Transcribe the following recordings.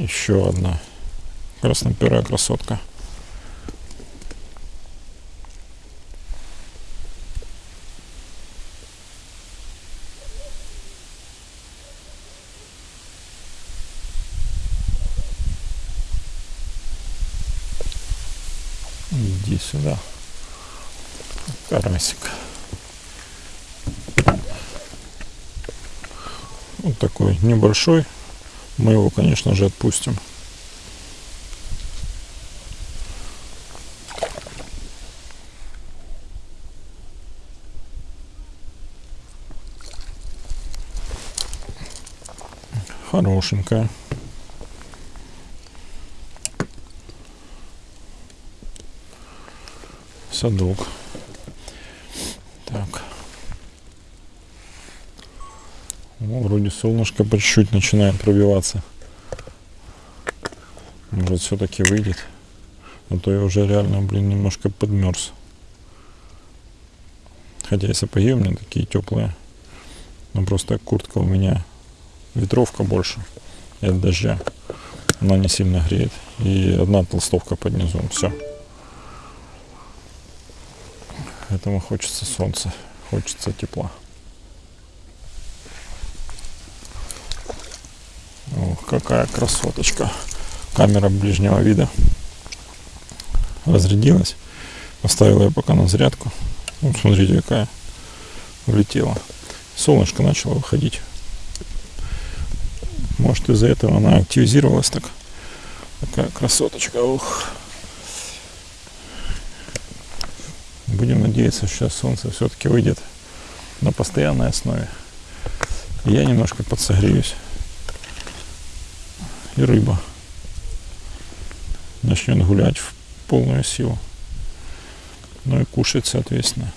Еще одна красноперая красотка. Иди сюда. Карасик. Вот такой небольшой. Мы его, конечно же, отпустим. Хорошенькая. Садок. Так. Ну, вроде солнышко по чуть-чуть начинает пробиваться. Может все-таки выйдет. А то я уже реально, блин, немножко подмерз. Хотя и сапоги у меня такие теплые. Но просто куртка у меня ветровка больше. И от дождя. Она не сильно греет. И одна толстовка под низом. Все. Поэтому хочется солнца. Хочется тепла. Ох, какая красоточка. Камера ближнего вида. Разрядилась. Поставила ее пока на зарядку. Вот смотрите, какая влетела. Солнышко начало выходить. Может из-за этого она активизировалась так. Такая красоточка. Ух. Будем надеяться, сейчас солнце все-таки выйдет на постоянной основе. Я немножко подсогреюсь. И рыба начнет гулять в полную силу. Ну и кушать, соответственно.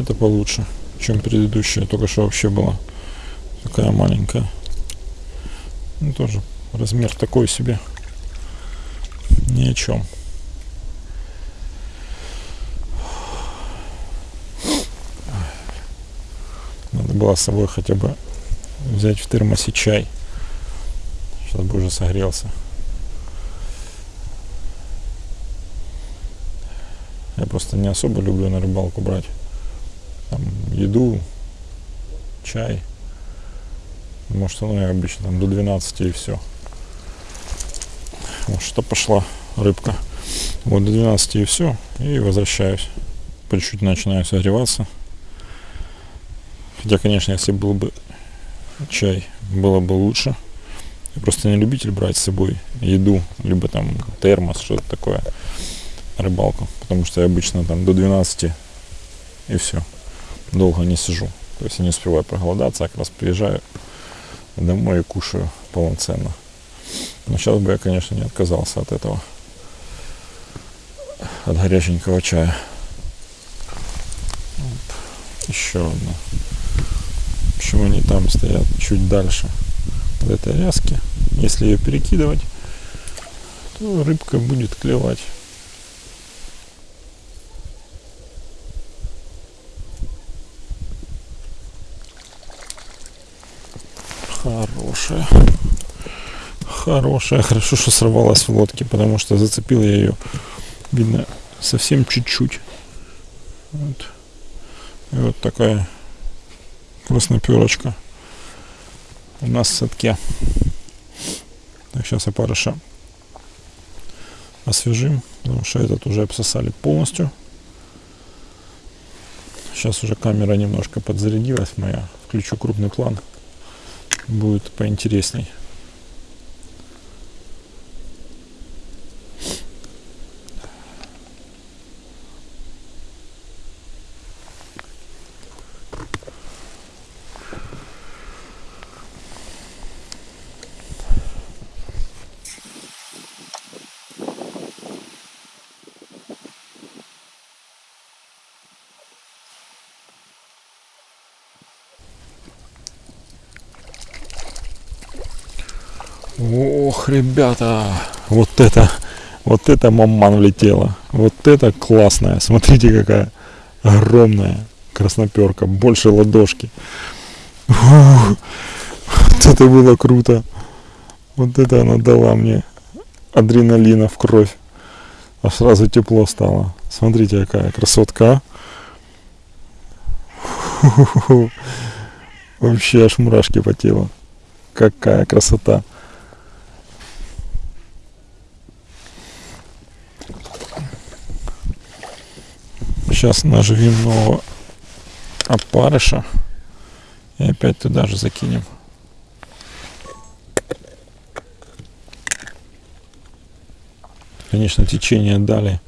Это получше, чем предыдущая. Только что вообще была такая маленькая. Ну, тоже размер такой себе. Ни о чем. Надо было с собой хотя бы взять в термосе чай. Сейчас бы уже согрелся. Я просто не особо люблю на рыбалку брать там, еду, чай. Может, оно и обычно там до 12 и все. Вот что пошла рыбка. Вот до 12 и все. И возвращаюсь. По чуть-чуть начинаю согреваться. Хотя, конечно, если был бы чай, было бы лучше. Я просто не любитель брать с собой еду, либо там термос, что-то такое, рыбалку. Потому что я обычно там до 12 и все долго не сижу. То есть я не успеваю проголодаться, а как раз приезжаю домой и кушаю полноценно. Но сейчас бы я, конечно, не отказался от этого. От горяченького чая. Вот. Еще одна. Почему они там стоят чуть дальше от этой ряски? Если ее перекидывать, то рыбка будет клевать. Хорошая. Хорошая. Хорошо, что сорвалась в лодке, потому что зацепил я ее, видно, совсем чуть-чуть. Вот. И вот такая красноперочка у нас в садке. Так, сейчас опарыша освежим, потому что этот уже обсосали полностью. Сейчас уже камера немножко подзарядилась моя. Включу крупный план будет поинтересней. Ох, ребята, вот это, вот это маман влетела. Вот это классная. Смотрите, какая огромная красноперка, больше ладошки. Фух, вот это было круто. Вот это она дала мне адреналина в кровь. А сразу тепло стало. Смотрите, какая красотка. Фу-ху-ху. Вообще аж мурашки по телу. Какая красота. Сейчас наживим нового опарыша. И опять туда же закинем. Конечно, течение дали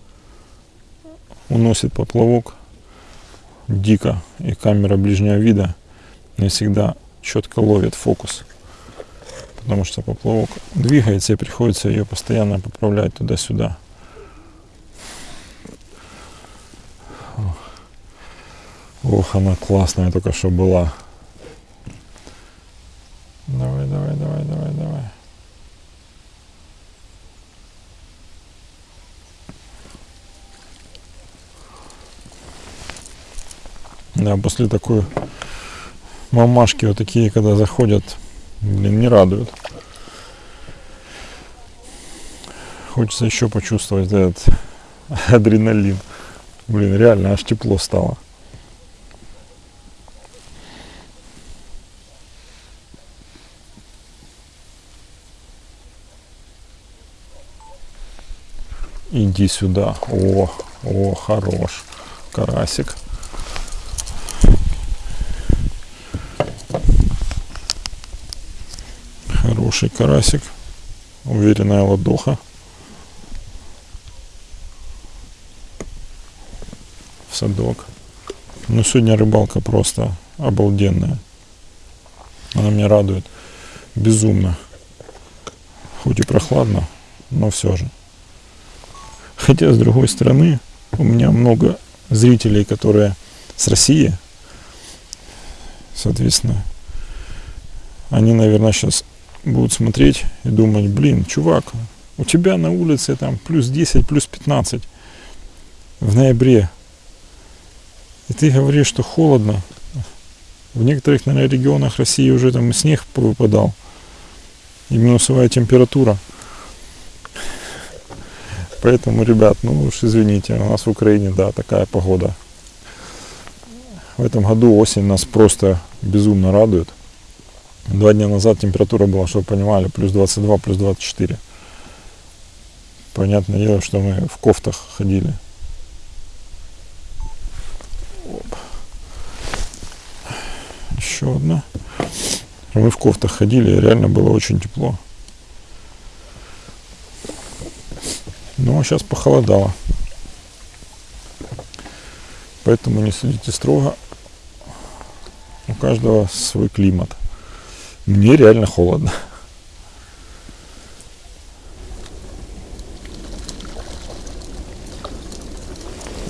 уносит поплавок дико. И камера ближнего вида не всегда четко ловит фокус. Потому что поплавок двигается и приходится ее постоянно поправлять туда-сюда. Ох, она классная только что была. Давай, давай, давай, давай, давай. Да, после такой мамашки вот такие, когда заходят, блин, не радуют. Хочется еще почувствовать этот адреналин. Блин, реально аж тепло стало. Иди сюда. О, о, хорош. Карасик. Хороший карасик. Уверенная ладоха. В садок. Ну, сегодня рыбалка просто обалденная. Она меня радует безумно. Хоть и прохладно, но все же. Хотя, с другой стороны, у меня много зрителей, которые с России. Соответственно, они, наверное, сейчас будут смотреть и думать, блин, чувак, у тебя на улице там плюс 10, плюс 15 в ноябре. И ты говоришь, что холодно. В некоторых, наверное, регионах России уже там снег выпадал. И минусовая температура. Поэтому, ребят, ну уж извините, у нас в Украине, да, такая погода. В этом году осень нас просто безумно радует. Два дня назад температура была, чтобы понимали, плюс 22, плюс 24. Понятное дело, что мы в кофтах ходили. Оп. Еще одна. Мы в кофтах ходили, реально было очень тепло. Но ну, а сейчас похолодало. Поэтому не судите строго. У каждого свой климат. Мне реально холодно.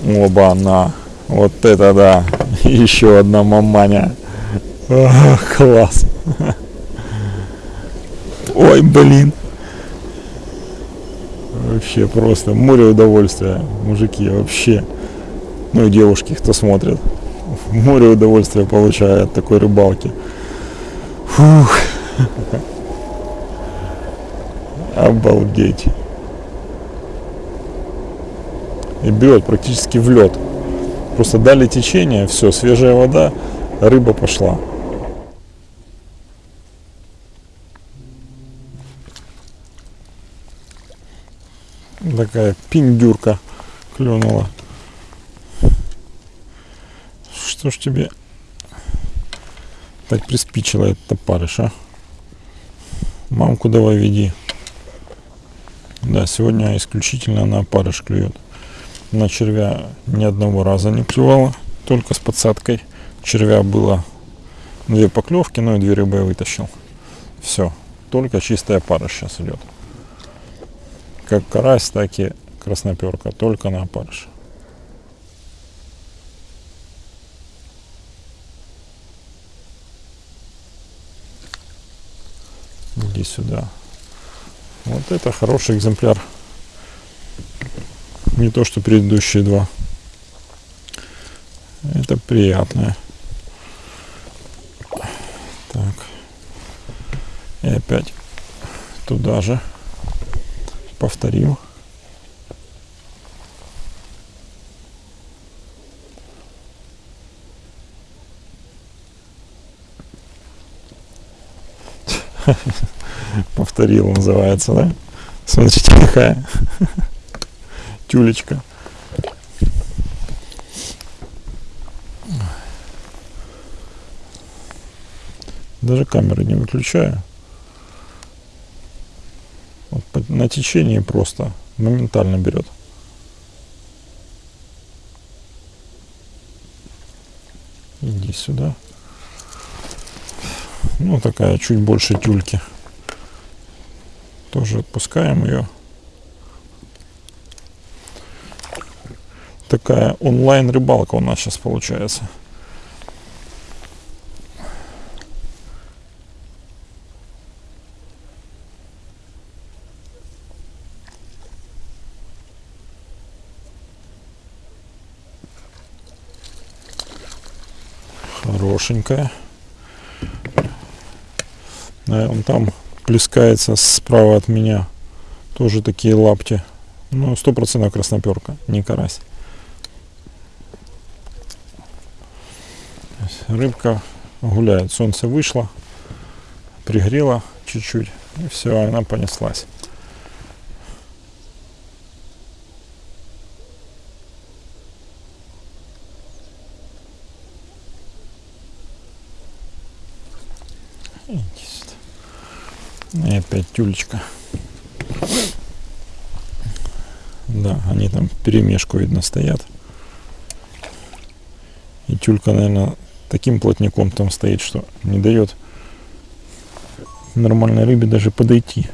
Оба, на. Вот это да. Еще одна маманя. О, класс. Ой, блин. Вообще просто море удовольствия, мужики, вообще. Ну и девушки, кто смотрит. Море удовольствия получают от такой рыбалки. Фух. Обалдеть. И берет практически в лед. Просто дали течение, все, свежая вода, рыба пошла. Такая пиндюрка клюнула. Что ж тебе так приспичило этот опарыш, а? Мамку давай веди. Да, сегодня исключительно на опарыш клюет. На червя ни одного раза не клювала, только с подсадкой. Червя было две поклевки, но и две рыбы я вытащил. Все, только чистая опарыш сейчас идет как карась, так и красноперка, только на опарыш. Иди сюда. Вот это хороший экземпляр. Не то, что предыдущие два. Это приятное. Так. И опять туда же. Повторим. Повторил называется, да? Смотрите, какая тюлечка. Даже камеры не выключаю. Вот на течение просто моментально берет. Иди сюда. Ну, такая чуть больше тюльки. Тоже отпускаем ее. Такая онлайн рыбалка у нас сейчас получается. Хорошенькая. Он там плескается справа от меня. Тоже такие лапти. Ну, стопроцентная красноперка, не карась. Рыбка гуляет. Солнце вышло, пригрело чуть-чуть, и все, она понеслась. И опять тюлечка. Да, они там перемешку видно стоят. И тюлька, наверное, таким плотником там стоит, что не дает нормальной рыбе даже подойти.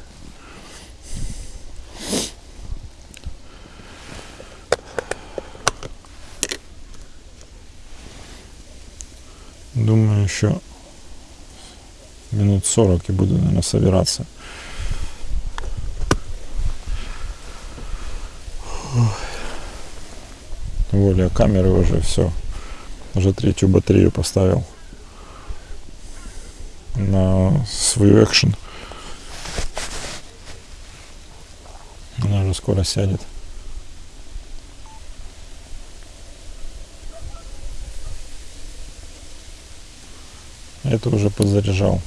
Думаю, еще минут 40 и буду, наверное, собираться. Воля камеры уже все. Уже третью батарею поставил на свою экшен. Она уже скоро сядет. Это уже подзаряжал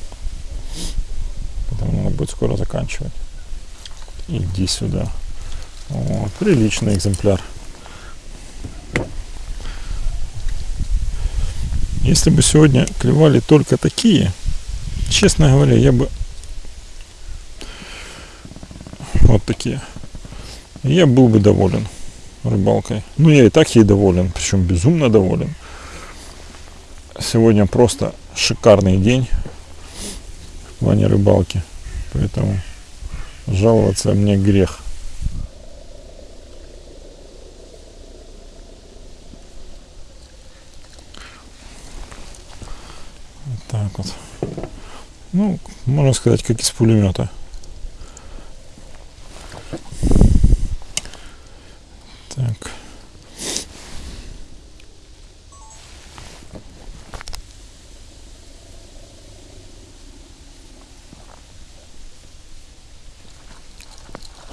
будет скоро заканчивать. Иди сюда. Вот, приличный экземпляр. Если бы сегодня клевали только такие, честно говоря, я бы вот такие. Я был бы доволен рыбалкой. Ну, я и так ей доволен, причем безумно доволен. Сегодня просто шикарный день в плане рыбалки. Поэтому жаловаться мне грех. Так вот. Ну, можно сказать, как из пулемета. Так.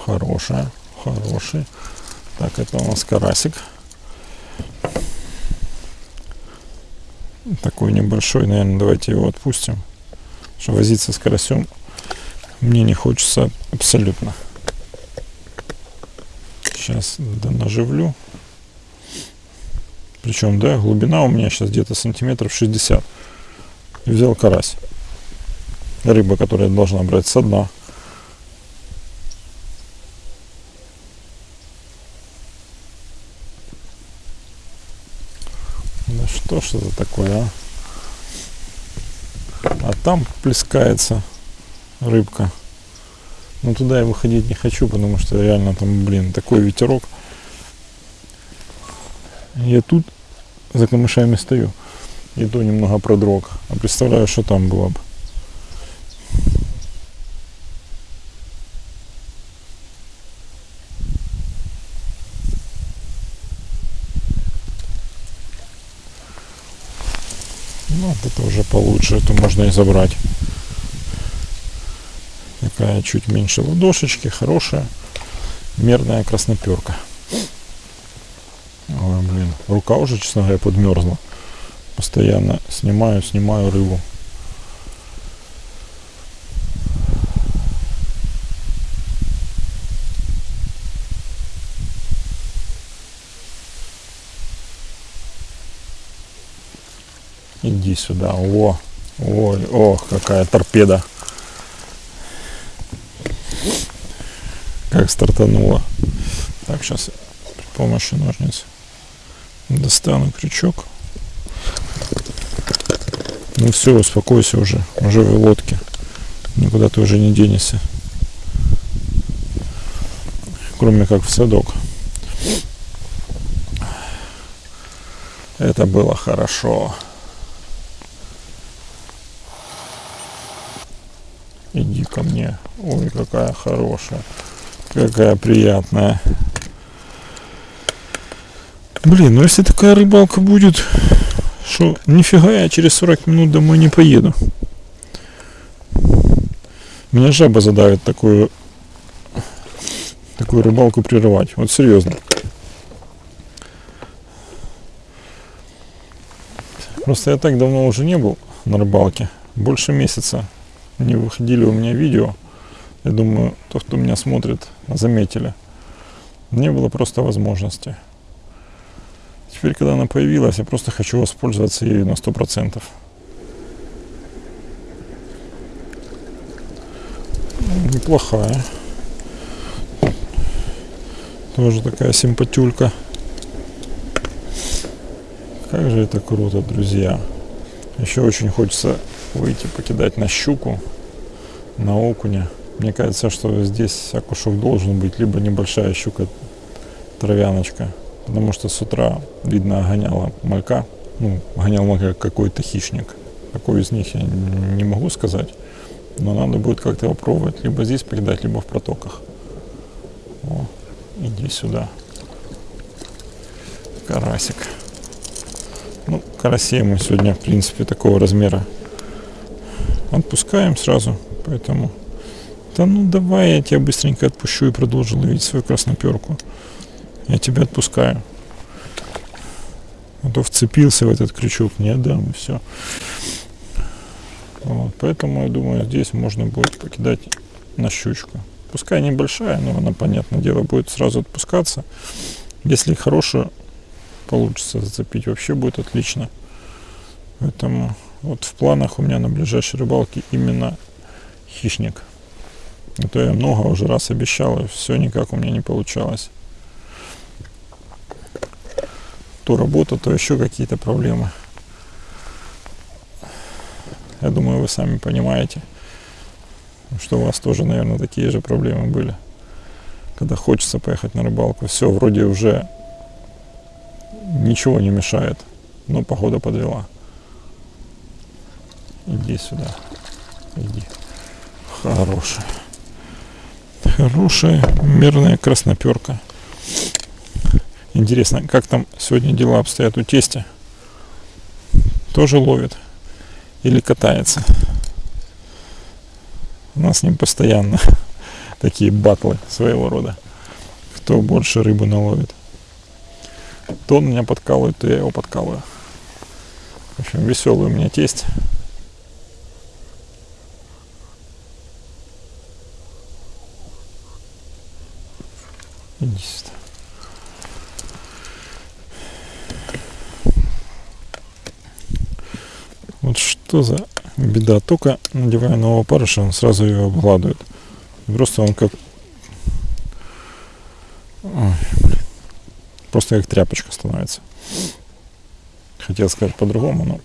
Хорошая, хороший. Так, это у нас карасик. Такой небольшой, наверное, давайте его отпустим. Что возиться с карасем мне не хочется абсолютно. Сейчас наживлю. Причем, да, глубина у меня сейчас где-то сантиметров 60. И взял карась. Рыба, которая должна брать со дна. Что ж это такое, а? А там плескается рыбка. Но туда я выходить не хочу, потому что реально там, блин, такой ветерок. Я тут за камышами стою. И то немного продрог. А представляю, что там было бы. Это уже получше, это можно и забрать. Такая чуть меньше ладошечки, хорошая, мерная красноперка. Ой, блин, рука уже, честно говоря, подмерзла. Постоянно снимаю, снимаю рыбу. Иди сюда. О, ой, ох, какая торпеда. Как стартанула. Так, сейчас при помощи ножниц достану крючок. Ну все, успокойся уже. Уже в лодке. Никуда ты уже не денешься. Кроме как в садок. Это было хорошо. Иди ко мне. Ой, какая хорошая. Какая приятная. Блин, ну если такая рыбалка будет, что нифига я через 40 минут домой не поеду. Меня жаба задавит такую такую рыбалку прерывать. Вот серьезно. Просто я так давно уже не был на рыбалке. Больше месяца не выходили у меня видео. Я думаю, то, кто меня смотрит, заметили. Не было просто возможности. Теперь, когда она появилась, я просто хочу воспользоваться ею на сто процентов. Неплохая. Тоже такая симпатюлька. Как же это круто, друзья. Еще очень хочется выйти покидать на щуку, на окуня. Мне кажется, что здесь окушок должен быть, либо небольшая щука, травяночка. Потому что с утра, видно, гоняла малька. Ну, гонял малька какой-то хищник. Какой из них я не могу сказать. Но надо будет как-то попробовать. Либо здесь покидать, либо в протоках. О, иди сюда. Карасик. Ну, карасей мы сегодня, в принципе, такого размера отпускаем сразу. Поэтому, да ну давай я тебя быстренько отпущу и продолжу ловить свою красноперку. Я тебя отпускаю. А то вцепился в этот крючок, не отдам, и все. Вот, поэтому, я думаю, здесь можно будет покидать на щучку. Пускай небольшая, но она, понятное дело, будет сразу отпускаться. Если хорошую получится зацепить, вообще будет отлично. Поэтому вот в планах у меня на ближайшей рыбалке именно хищник. Это я много уже раз обещал, и все никак у меня не получалось. То работа, то еще какие-то проблемы. Я думаю, вы сами понимаете, что у вас тоже, наверное, такие же проблемы были. Когда хочется поехать на рыбалку, все, вроде уже ничего не мешает, но погода подвела. Иди сюда. Иди. Хорошая. Хорошая мерная красноперка. Интересно, как там сегодня дела обстоят у тестя? Тоже ловит? Или катается? У нас с ним постоянно такие батлы своего рода. Кто больше рыбы наловит. То он меня подкалывает, то я его подкалываю. В общем, веселый у меня тесть. Иди сюда. Вот что за беда. Только надевая нового парыша, он сразу ее обгладывает. Просто он как... Ой, Просто как тряпочка становится. Хотел сказать по-другому, но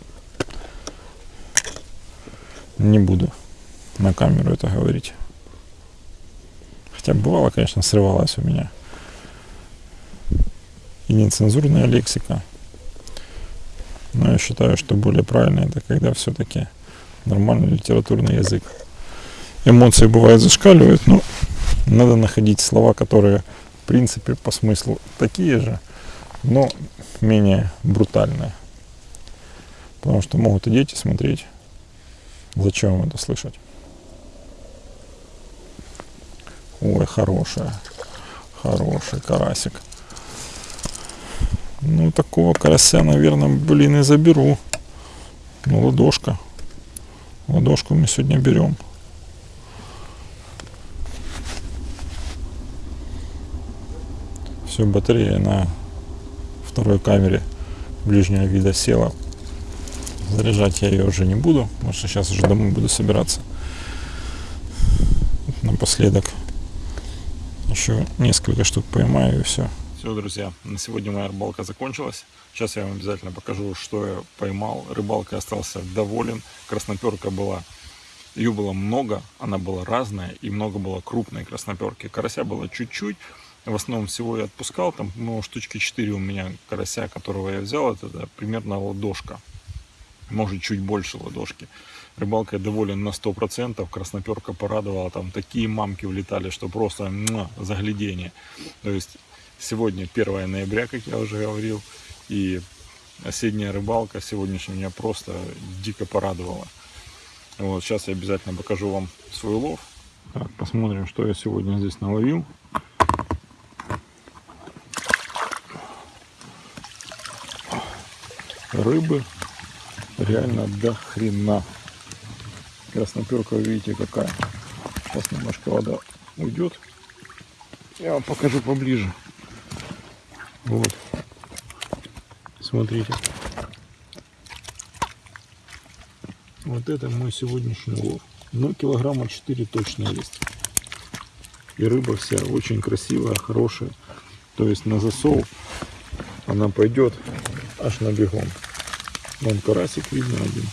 не буду на камеру это говорить. Хотя бывало, конечно, срывалось у меня и нецензурная лексика. Но я считаю, что более правильно это когда все-таки нормальный литературный язык. Эмоции бывают зашкаливают, но надо находить слова, которые в принципе по смыслу такие же, но менее брутальные. Потому что могут и дети смотреть. Зачем это слышать? Ой, хорошая. Хороший карасик. Ну, такого карася, наверное, блин, и заберу. Ну, ладошка. Ладошку мы сегодня берем. Все, батарея на второй камере ближнего вида села. Заряжать я ее уже не буду, потому что сейчас уже домой буду собираться. Напоследок еще несколько штук поймаю и все. Все, друзья, на сегодня моя рыбалка закончилась. Сейчас я вам обязательно покажу, что я поймал. Рыбалкой остался доволен. Красноперка была, ее было много, она была разная и много было крупной красноперки. Карася было чуть-чуть, в основном всего я отпускал, там, ну, штучки 4 у меня карася, которого я взял, это да, примерно ладошка, может чуть больше ладошки. Рыбалкой доволен на 100%, красноперка порадовала, там такие мамки влетали, что просто муа, заглядение. То есть сегодня 1 ноября, как я уже говорил, и осенняя рыбалка сегодняшняя меня просто дико порадовала. Вот, сейчас я обязательно покажу вам свой улов. Так, посмотрим, что я сегодня здесь наловил. рыбы реально до хрена. Красноперка, видите, какая. Сейчас немножко вода уйдет. Я вам покажу поближе. Вот. Смотрите. Вот это мой сегодняшний улов. Ну, килограмма 4 точно есть. И рыба вся очень красивая, хорошая. То есть на засол она пойдет аж на бегом. Вон карасик видно один.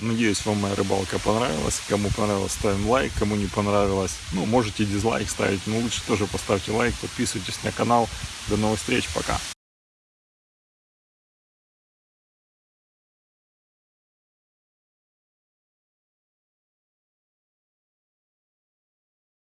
Надеюсь, вам моя рыбалка понравилась. Кому понравилось, ставим лайк. Кому не понравилось, ну, можете дизлайк ставить. Но лучше тоже поставьте лайк, подписывайтесь на канал. До новых встреч, пока.